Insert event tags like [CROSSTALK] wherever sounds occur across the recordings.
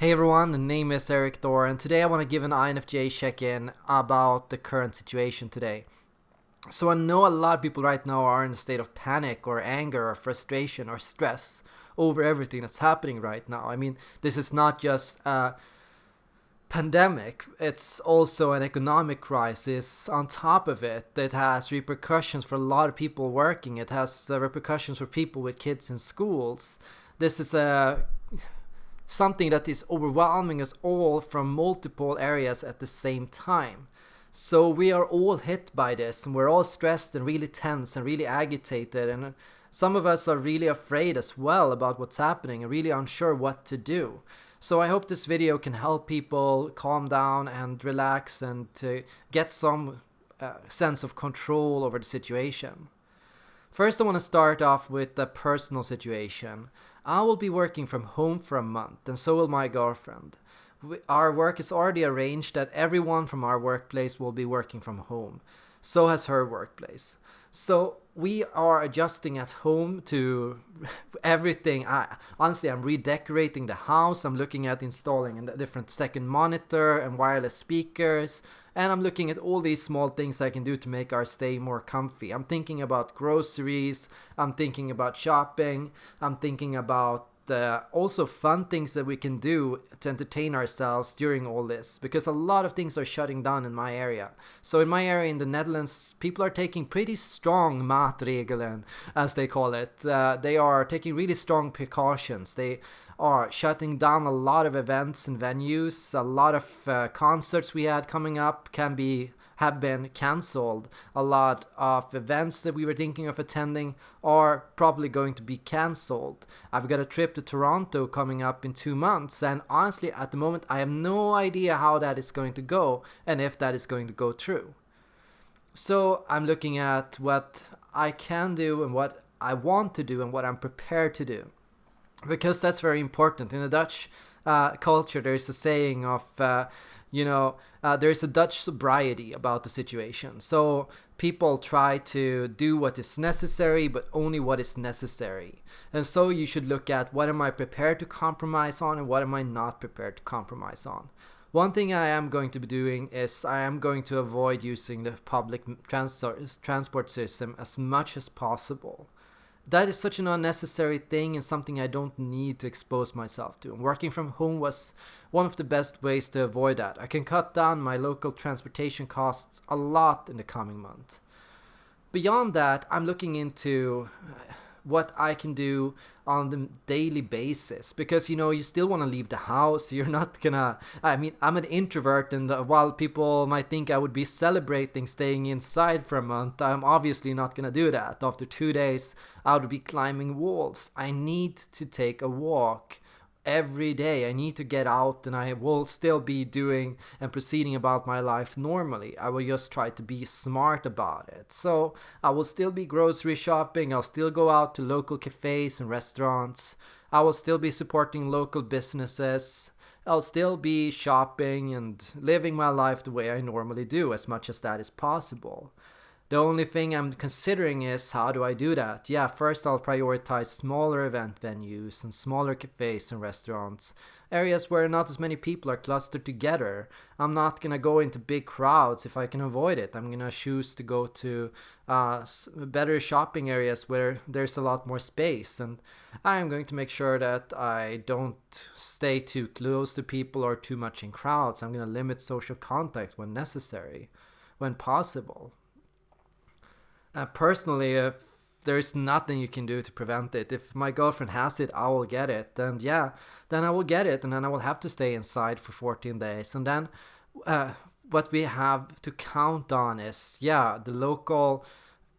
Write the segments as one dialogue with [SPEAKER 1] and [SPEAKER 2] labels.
[SPEAKER 1] Hey everyone, the name is Erik Thor, and today I want to give an INFJ check-in about the current situation today. So I know a lot of people right now are in a state of panic or anger or frustration or stress over everything that's happening right now. I mean, this is not just a pandemic, it's also an economic crisis on top of it. It has repercussions for a lot of people working. It has uh, repercussions for people with kids in schools. This is a something that is overwhelming us all from multiple areas at the same time. So we are all hit by this and we're all stressed and really tense and really agitated and some of us are really afraid as well about what's happening and really unsure what to do. So I hope this video can help people calm down and relax and to get some uh, sense of control over the situation. First I want to start off with the personal situation. I will be working from home for a month and so will my girlfriend. We, our work is already arranged that everyone from our workplace will be working from home. So has her workplace. So we are adjusting at home to everything. I, honestly, I'm redecorating the house. I'm looking at installing a different second monitor and wireless speakers and I'm looking at all these small things I can do to make our stay more comfy. I'm thinking about groceries, I'm thinking about shopping, I'm thinking about uh, also fun things that we can do to entertain ourselves during all this because a lot of things are shutting down in my area. So in my area in the Netherlands, people are taking pretty strong maatregelen, as they call it. Uh, they are taking really strong precautions. They are shutting down a lot of events and venues. A lot of uh, concerts we had coming up can be have been cancelled. A lot of events that we were thinking of attending are probably going to be cancelled. I've got a trip to Toronto coming up in two months, and honestly, at the moment, I have no idea how that is going to go and if that is going to go through. So I'm looking at what I can do and what I want to do and what I'm prepared to do because that's very important in the Dutch uh, culture. There's a saying of, uh, you know, uh, there's a Dutch sobriety about the situation. So people try to do what is necessary, but only what is necessary. And so you should look at what am I prepared to compromise on and what am I not prepared to compromise on. One thing I am going to be doing is I am going to avoid using the public trans transport system as much as possible that is such an unnecessary thing and something I don't need to expose myself to. And working from home was one of the best ways to avoid that. I can cut down my local transportation costs a lot in the coming month. Beyond that, I'm looking into what I can do on the daily basis. Because you know you still want to leave the house. [LAUGHS] You're not gonna I mean I'm an introvert and while people might think I would be celebrating staying inside for a month I'm obviously not gonna do that. After two days I would be climbing walls. I need to take a walk every day. I need to get out and I will still be doing and proceeding about my life normally. I will just try to be smart about it. So I will still be grocery shopping. I'll still go out to local cafes and restaurants. I will still be supporting local businesses. I'll still be shopping and living my life the way I normally do as much as that is possible. The only thing I'm considering is how do I do that? Yeah, first I'll prioritize smaller event venues and smaller cafes and restaurants, areas where not as many people are clustered together. I'm not gonna go into big crowds if I can avoid it. I'm gonna choose to go to uh, better shopping areas where there's a lot more space, and I'm going to make sure that I don't stay too close to people or too much in crowds. I'm gonna limit social contact when necessary, when possible. Uh, personally, if there's nothing you can do to prevent it, if my girlfriend has it, I will get it. And yeah, then I will get it, and then I will have to stay inside for 14 days. And then uh, what we have to count on is, yeah, the local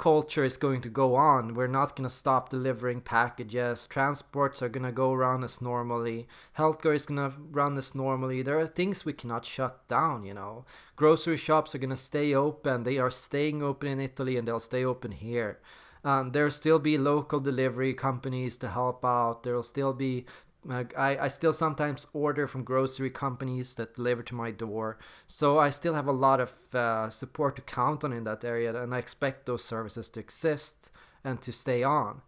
[SPEAKER 1] culture is going to go on. We're not going to stop delivering packages. Transports are going to go around as normally. Healthcare is going to run as normally. There are things we cannot shut down, you know. Grocery shops are going to stay open. They are staying open in Italy and they'll stay open here. Um, there'll still be local delivery companies to help out. There'll still be I, I still sometimes order from grocery companies that deliver to my door. So I still have a lot of uh, support to count on in that area, and I expect those services to exist and to stay on.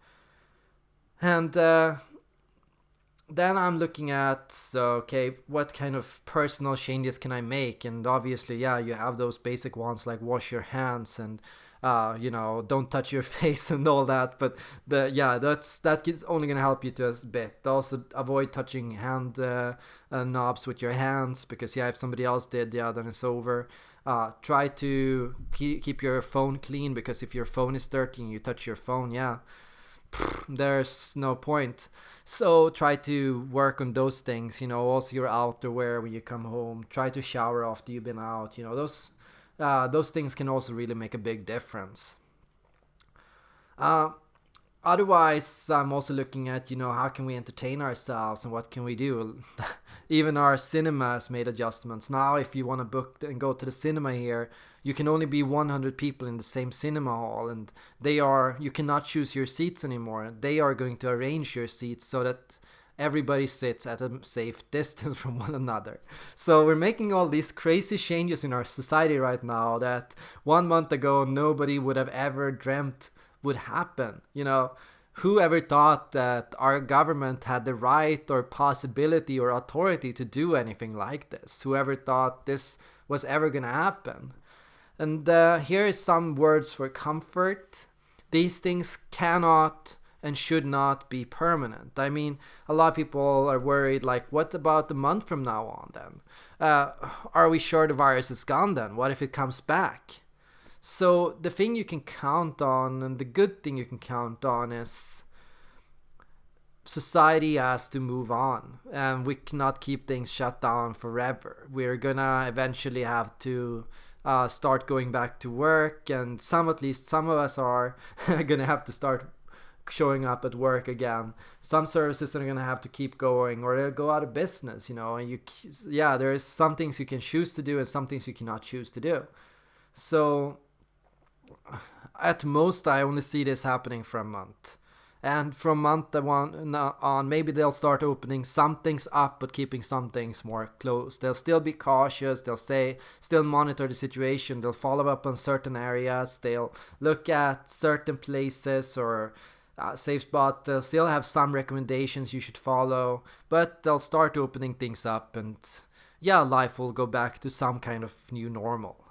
[SPEAKER 1] And uh, then I'm looking at okay, what kind of personal changes can I make? And obviously, yeah, you have those basic ones like wash your hands and uh, you know, don't touch your [LAUGHS] face and all that. But the yeah, that's that is only gonna help you to a bit. Also, avoid touching hand uh, uh, knobs with your hands because yeah, if somebody else did, yeah, then it's over. Uh, try to keep, keep your phone clean because if your phone is dirty and you touch your phone, yeah, [SNIFFS] there's no point. So try to work on those things, you know, also your outerwear when you come home. Try to shower after you've been out, you know, those uh, those things can also really make a big difference. Uh, otherwise, I'm also looking at, you know, how can we entertain ourselves and what can we do? [LAUGHS] Even our cinema has made adjustments. Now, if you want to book and go to the cinema here, you can only be 100 people in the same cinema hall and they are you cannot choose your seats anymore they are going to arrange your seats so that everybody sits at a safe [LAUGHS] distance from one another. So we're making all these crazy changes in our society right now that one month ago nobody would have ever dreamt would happen. You know whoever thought that our government had the right or possibility or authority to do anything like this? Whoever thought this was ever going to happen? And uh, here is some words for comfort. These things cannot and should not be permanent. I mean, a lot of people are worried, like, what about the month from now on then? Uh, are we sure the virus is gone then? What if it comes back? So, the thing you can count on, and the good thing you can count on, is society has to move on, and we cannot keep things shut down forever. We're gonna eventually have to uh, start going back to work, and some at least some of us are [LAUGHS] gonna have to start showing up at work again. Some services are gonna have to keep going, or they'll go out of business. You know, and you yeah, there is some things you can choose to do, and some things you cannot choose to do. So at most, I only see this happening for a month and from month one on maybe they'll start opening some things up but keeping some things more closed they'll still be cautious they'll say still monitor the situation they'll follow up on certain areas they'll look at certain places or uh, safe spot they'll still have some recommendations you should follow but they'll start opening things up and yeah life will go back to some kind of new normal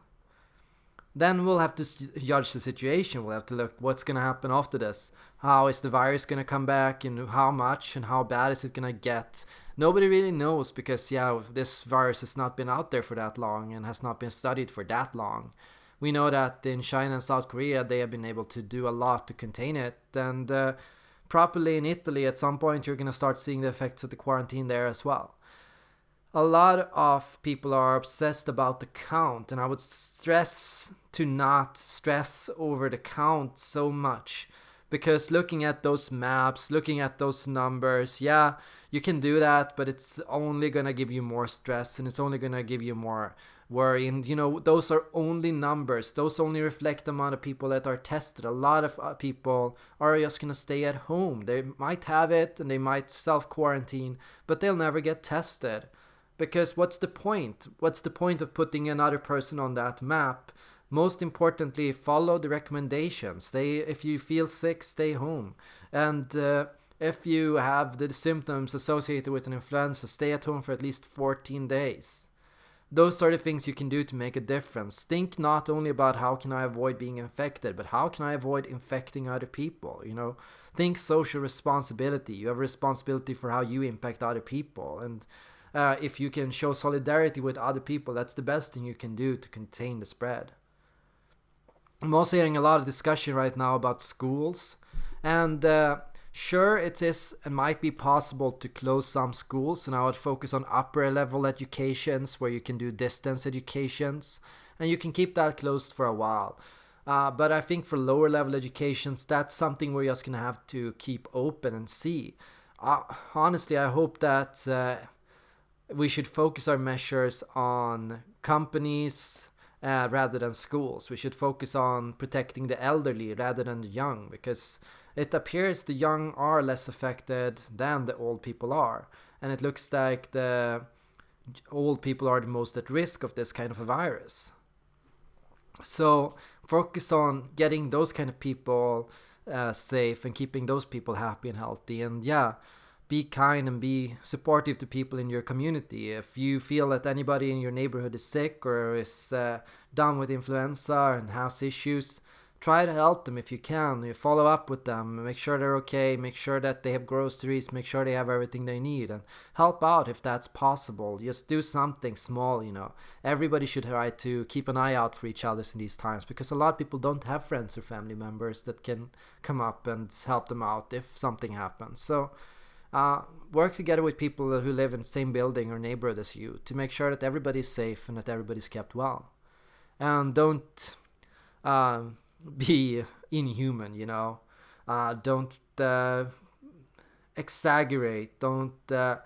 [SPEAKER 1] then we'll have to judge the situation. We'll have to look what's going to happen after this. How is the virus going to come back and how much and how bad is it going to get? Nobody really knows because, yeah, this virus has not been out there for that long and has not been studied for that long. We know that in China and South Korea they have been able to do a lot to contain it. And uh, properly in Italy, at some point, you're going to start seeing the effects of the quarantine there as well a lot of people are obsessed about the count and i would stress to not stress over the count so much because looking at those maps looking at those numbers yeah you can do that but it's only going to give you more stress and it's only going to give you more and you know those are only numbers those only reflect the amount of people that are tested a lot of uh, people are just going to stay at home they might have it and they might self quarantine but they'll never get tested because what's the point? What's the point of putting another person on that map? Most importantly, follow the recommendations. Stay if you feel sick, stay home. And uh, if you have the symptoms associated with an influenza, stay at home for at least 14 days. Those are the things you can do to make a difference. Think not only about how can I avoid being infected, but how can I avoid infecting other people, you know? Think social responsibility. You have responsibility for how you impact other people and uh, if you can show solidarity with other people, that's the best thing you can do to contain the spread. I'm also hearing a lot of discussion right now about schools, and uh, sure, it is it might be possible to close some schools, and I would focus on upper level educations where you can do distance educations, and you can keep that closed for a while. Uh, but I think for lower level educations, that's something we're just gonna have to keep open and see. Uh, honestly, I hope that uh, we should focus our measures on companies uh, rather than schools. We should focus on protecting the elderly rather than the young because it appears the young are less affected than the old people are. And it looks like the old people are the most at risk of this kind of a virus. So focus on getting those kind of people uh, safe and keeping those people happy and healthy. And yeah, be kind and be supportive to people in your community. If you feel that anybody in your neighborhood is sick or is uh, down with influenza and has issues, try to help them if you can. You follow up with them, make sure they're okay, make sure that they have groceries, make sure they have everything they need, and help out if that's possible. Just do something small, you know. Everybody should try to keep an eye out for each other in these times because a lot of people don't have friends or family members that can come up and help them out if something happens. So, uh, work together with people who live in the same building or neighborhood as you to make sure that everybody's safe and that everybody's kept well. And don't. Uh, be inhuman, you know. Uh, don't uh, exaggerate. Don't uh,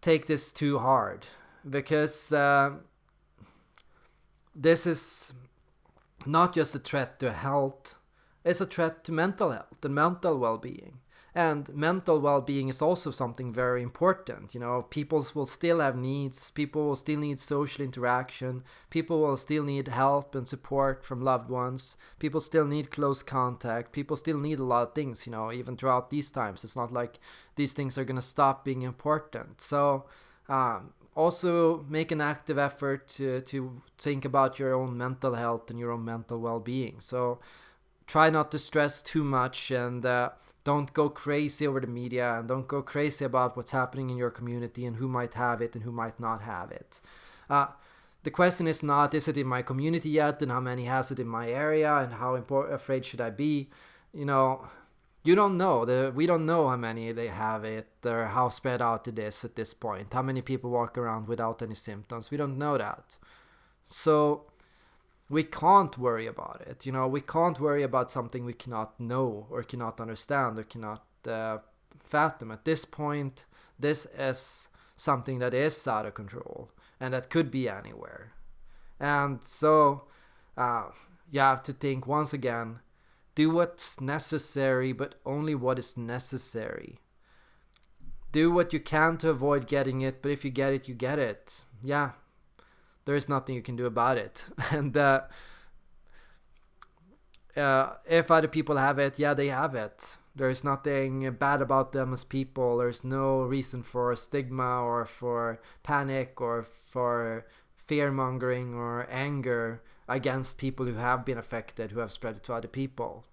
[SPEAKER 1] take this too hard because uh, this is not just a threat to health, it's a threat to mental health and mental well being and mental well-being is also something very important you know. People will still have needs people will still need social interaction people will still need help and support from loved ones people still need close contact people still need a lot of things you know even throughout these times. It's not like these things are going to stop being important. So um, also make an active effort to, to think about your own mental health and your own mental well-being. So try not to stress too much and uh, don't go crazy over the media and don't go crazy about what's happening in your community and who might have it and who might not have it. Uh, the question is not is it in my community yet and how many has it in my area and how important afraid should I be? You know, you don't know. The, we don't know how many they have it or how spread out it is at this point. How many people walk around without any symptoms? We don't know that. So we can't worry about it. You know, we can't worry about something we cannot know or cannot understand or cannot uh, fathom. At this point, this is something that is out of control and that could be anywhere. And so uh, you have to think once again do what's necessary, but only what is necessary. Do what you can to avoid getting it, but if you get it, you get it. Yeah, there is nothing you can do about it. [LAUGHS] And uh, uh, if other people have it, yeah, they have it. There is nothing bad about them as people. There's no reason for stigma or for panic or for fear mongering or anger against people who have been affected, who have spread it to other people.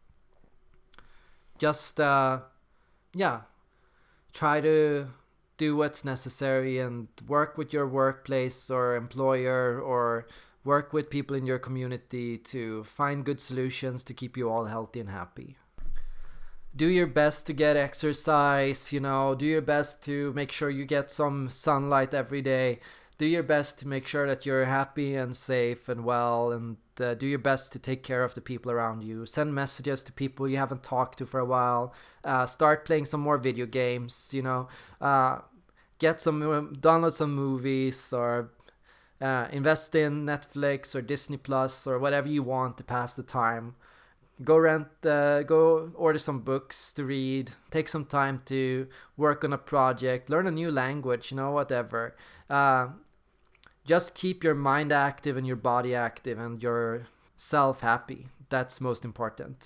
[SPEAKER 1] Just, uh, yeah, try to do what's necessary and work with your workplace or employer or work with people in your community to find good solutions to keep you all healthy and happy. Do your best to get exercise, you know, do your best to make sure you get some sunlight every day. Do your best to make sure that you're happy and safe and well and uh, do your best to take care of the people around you. Send messages to people you haven't talked to for a while. Uh, start playing some more video games. You know, uh, get some um, download some movies or uh, invest in Netflix or Disney Plus or whatever you want to pass the time. Go rent, uh, go order some books to read. Take some time to work on a project, learn a new language. You know, whatever uh, just keep your mind active and your body active and your self happy. That's most important.